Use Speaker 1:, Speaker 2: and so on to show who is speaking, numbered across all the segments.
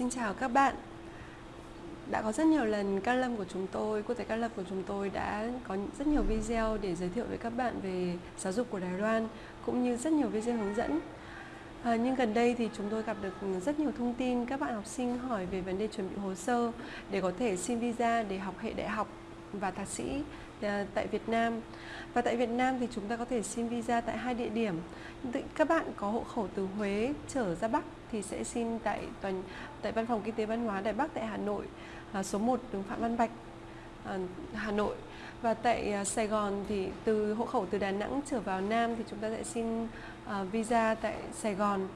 Speaker 1: xin chào các bạn đã có rất nhiều lần ca Lâm của chúng tôi, quốc tế ca Lâm của chúng tôi đã có rất nhiều video để giới thiệu với các bạn về giáo dục của Đài Loan cũng như rất nhiều video hướng dẫn. À, nhưng gần đây thì chúng tôi gặp được rất nhiều thông tin các bạn học sinh hỏi về vấn đề chuẩn bị hồ sơ để có thể xin visa để học hệ đại học và thạc sĩ Ờ, tại Việt Nam. Và tại Việt Nam thì chúng ta có thể xin visa tại hai địa điểm. Các bạn có hộ khẩu từ Huế trở ra Bắc thì sẽ xin tại toàn tại Văn phòng Kinh tế Văn hóa Đài Bắc tại Hà Nội, à, số 1 đường Phạm Văn Bạch, à, Hà Nội. Và tại à, Sài Gòn thì từ hộ khẩu từ Đà Nẵng trở vào Nam thì chúng ta sẽ xin visa tại Sài Gòn,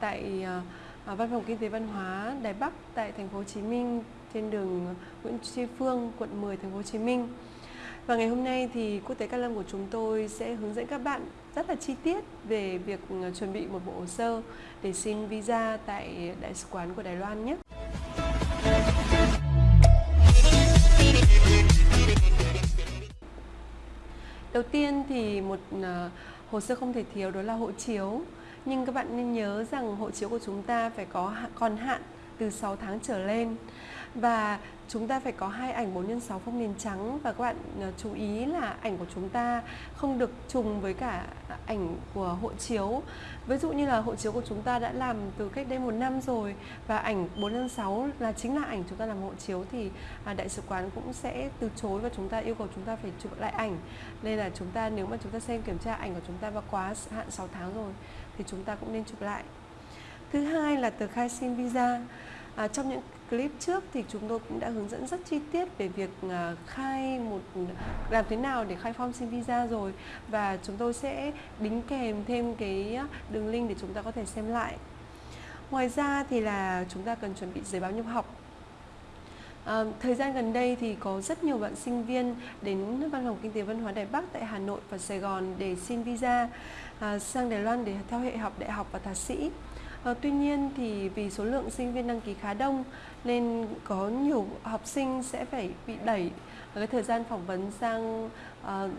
Speaker 1: tại Văn phòng Kinh tế Văn hóa Đài Bắc tại thành phố Hồ Chí Minh trên đường Nguyễn Tri Phương, quận 10, thành phố Hồ Chí Minh. Và ngày hôm nay thì Quốc tế Cát Lâm của chúng tôi sẽ hướng dẫn các bạn rất là chi tiết về việc ừ, chuẩn bị một bộ hồ sơ để xin visa tại Đại sứ quán của Đài Loan nhé. Đầu tiên thì một ờ, hồ sơ không thể thiếu đó là hộ chiếu. Nhưng các bạn nên nhớ rằng hộ chiếu của chúng ta phải có còn hạn từ 6 tháng trở lên. Và chúng ta phải có hai ảnh 4 x 6 phông nền trắng. Và các bạn ờ, chú ý là ảnh của chúng ta không được trùng với cả ảnh của hộ chiếu. Ví dụ như là hộ chiếu của chúng ta đã làm từ cách đây một năm rồi và ảnh 4 x 6 là chính là ảnh chúng ta làm hộ chiếu thì à, đại sứ quán cũng sẽ từ chối và chúng ta yêu cầu chúng ta phải chụp lại ảnh. Nên là chúng ta, nếu mà chúng ta xem kiểm tra ảnh của chúng ta và quá hạn 6 tháng rồi thì chúng ta cũng nên chụp lại thứ hai là tờ khai xin visa À, trong những clip trước thì chúng tôi cũng đã hướng dẫn rất chi tiết về việc à, khai một làm thế nào để khai form xin visa rồi và chúng tôi sẽ đính kèm thêm cái đường link để chúng ta có thể xem lại. Ngoài ra thì là chúng ta cần chuẩn bị giấy báo nhập học À, thời gian gần đây thì có rất nhiều bạn sinh viên đến Văn phòng Kinh tế Văn hóa Đài Bắc tại Hà Nội và Sài Gòn để xin visa à, sang Đài Loan để theo hệ học đại học và thạc sĩ. À, tuy nhiên thì vì số lượng sinh viên đăng ký khá đông nên có nhiều học sinh sẽ phải bị đẩy cái thời gian phỏng vấn sang uh,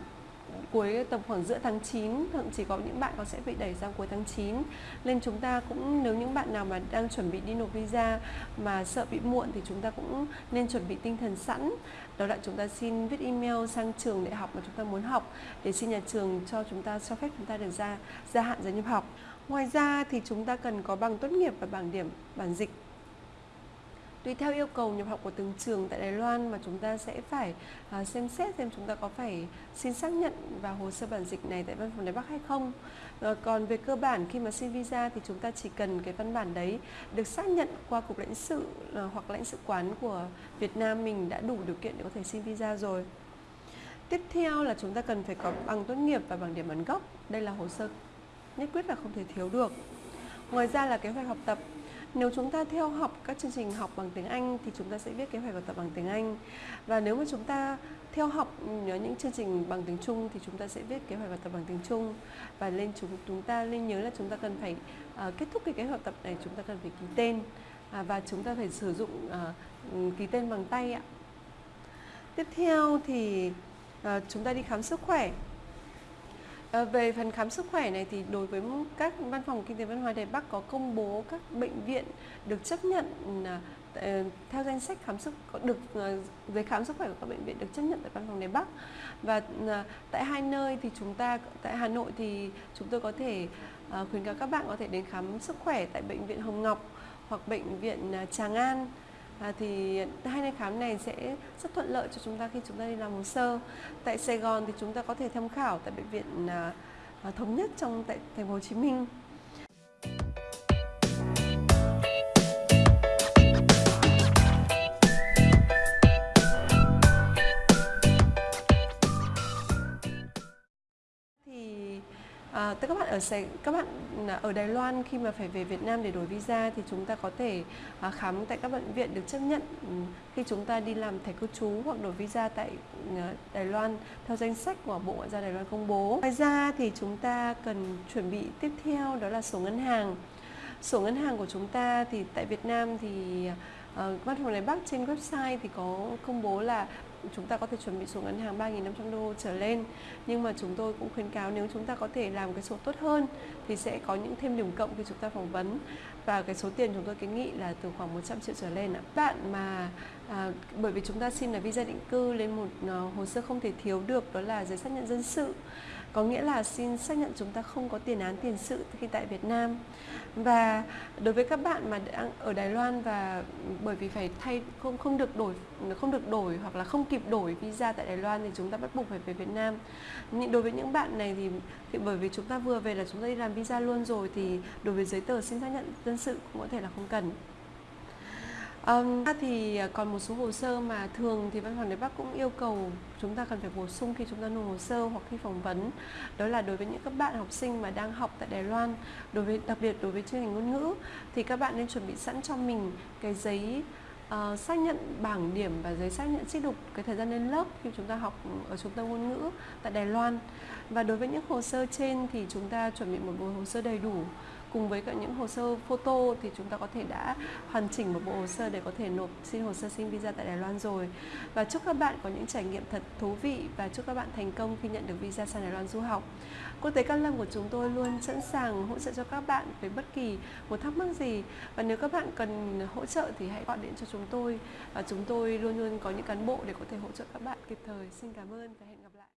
Speaker 1: cuối tầm khoảng giữa tháng 9 thậm chí có những bạn có sẽ bị đẩy sang cuối tháng 9 nên chúng ta cũng, nếu những bạn nào mà đang chuẩn bị đi nộp visa mà sợ bị muộn thì chúng ta cũng nên chuẩn bị tinh thần sẵn. Đó là chúng ta xin viết email sang trường đại học mà chúng ta muốn học, để xin nhà trường cho chúng ta, cho phép chúng ta được ra, gia hạn giấy nhập học. Ngoài ra thì chúng ta cần có bằng tốt nghiệp và bảng điểm bản dịch. Tùy theo yêu cầu nhập học của từng trường tại Đài Loan mà chúng ta sẽ phải à, xem xét xem chúng ta có phải xin xác nhận vào hồ sơ bản dịch này tại văn phòng Đài Bắc hay không. Uh, còn về cơ bản khi mà xin visa thì chúng ta chỉ cần cái văn bản đấy được xác nhận qua cục lãnh sự ờ, hoặc lãnh sự quán của Việt Nam mình đã đủ điều kiện để có thể xin visa rồi. Tiếp theo là chúng ta cần phải có bằng tốt nghiệp và bằng điểm bản gốc. Đây là hồ sơ nhất quyết là không thể thiếu được. Ngoài ra là kế hoạch học tập. Nếu chúng ta theo học các chương trình học bằng tiếng Anh thì chúng ta sẽ viết kế hoạch học tập bằng tiếng Anh. Và nếu mà chúng ta theo học ừ, những chương trình bằng tiếng Trung thì chúng ta sẽ viết kế hoạch học tập bằng tiếng Trung và lên chúng chúng ta nên nhớ là chúng ta cần phải uh, kết thúc cái kế hoạch tập này chúng ta cần phải ký tên uh, và chúng ta phải sử dụng uh, ký tên bằng tay ạ. Tiếp theo thì uh, chúng ta đi khám sức khỏe Ờ, về phần khám sức khỏe này thì đối với các văn phòng kinh tế văn hóa Đài Bắc có công bố các bệnh viện được chấp nhận ừ, ờ, theo danh sách khám sức được ờ, giấy khám sức khỏe của các bệnh viện được chấp nhận tại văn phòng Đài Bắc. Và tại hai nơi thì chúng ta, tại Hà Nội thì chúng tôi có thể khuyến cáo các bạn có thể đến khám sức khỏe tại bệnh viện Hồng Ngọc hoặc bệnh viện Tràng An à, thì hai nơi khám này sẽ rất thuận lợi cho chúng ta khi chúng ta đi làm hồ sơ. Tại Sài Gòn thì chúng ta có thể tham khảo tại bệnh viện à, à thống nhất trong tại thành phố Hồ Chí Minh. Tức các bạn ở Sài, các bạn à, ở Đài Loan khi mà phải về Việt Nam để đổi visa thì chúng ta có thể à, khám tại các bệnh viện được chấp nhận ừ, khi chúng ta đi làm thẻ cư trú hoặc đổi visa tại à, Đài Loan theo danh sách của Bộ Ngoại giao Đài Loan công bố. Ngoài ra thì chúng ta cần chuẩn bị tiếp theo đó là sổ ngân hàng. Sổ ngân hàng của chúng ta thì tại Việt Nam thì à, văn phòng Đài Bắc trên website thì có công bố là chúng ta có thể chuẩn bị số ngân hàng 3.500 đô trở lên. Nhưng mà chúng tôi cũng khuyến cáo nếu chúng ta có thể làm cái số tốt hơn thì sẽ có những thêm điểm cộng khi chúng ta phỏng vấn. Và cái số tiền chúng tôi kiến nghị là từ khoảng 100 triệu trở lên ạ. Bạn mà à, bởi vì chúng ta xin là visa định cư lên một uh, hồ sơ không thể thiếu được đó là giấy xác nhận dân sự có nghĩa là xin xác nhận chúng ta không có tiền án tiền sự khi tại Việt Nam. Và đối với các bạn mà đang ở Đài Loan và bởi vì phải thay không không được đổi không được đổi hoặc là không kịp đổi visa tại Đài Loan thì chúng ta bắt buộc phải về Việt Nam. Nhưng đối với những bạn này thì, thì bởi vì chúng ta vừa về là chúng ta đi làm visa luôn rồi thì đối với giấy tờ xin xác nhận dân sự cũng có thể là không cần. Um, thì ờ, còn một số hồ sơ mà thường thì văn phòng đài Bắc cũng yêu cầu chúng ta cần phải bổ sung khi chúng ta nộp hồ sơ hoặc khi phỏng vấn. Đó là đối với những các bạn học sinh mà đang học tại Đài Loan đối với đặc biệt đối với chương trình ngôn ngữ thì các bạn nên chuẩn bị sẵn cho mình cái giấy uh, xác nhận bảng điểm và giấy xác nhận trích lục cái thời gian lên lớp khi chúng ta học ở trung tâm ngôn ngữ tại Đài Loan. Và đối với những hồ sơ trên thì chúng ta chuẩn bị một bộ hồ sơ đầy đủ cùng với cả những hồ sơ photo thì chúng ta có thể đã hoàn chỉnh một bộ hồ sơ để có thể nộp xin hồ sơ xin visa tại Đài Loan rồi và chúc các bạn có những trải nghiệm thật thú vị và chúc các bạn thành công khi nhận được visa sang Đài Loan du học Quốc tế Cát Lâm của chúng tôi luôn sẵn sàng hỗ trợ cho các bạn về bất kỳ một thắc mắc gì và nếu các bạn cần hỗ trợ thì hãy gọi điện cho chúng tôi và chúng tôi luôn luôn có những cán bộ để có thể hỗ trợ các bạn kịp thời. Xin cảm ơn và hẹn gặp lại.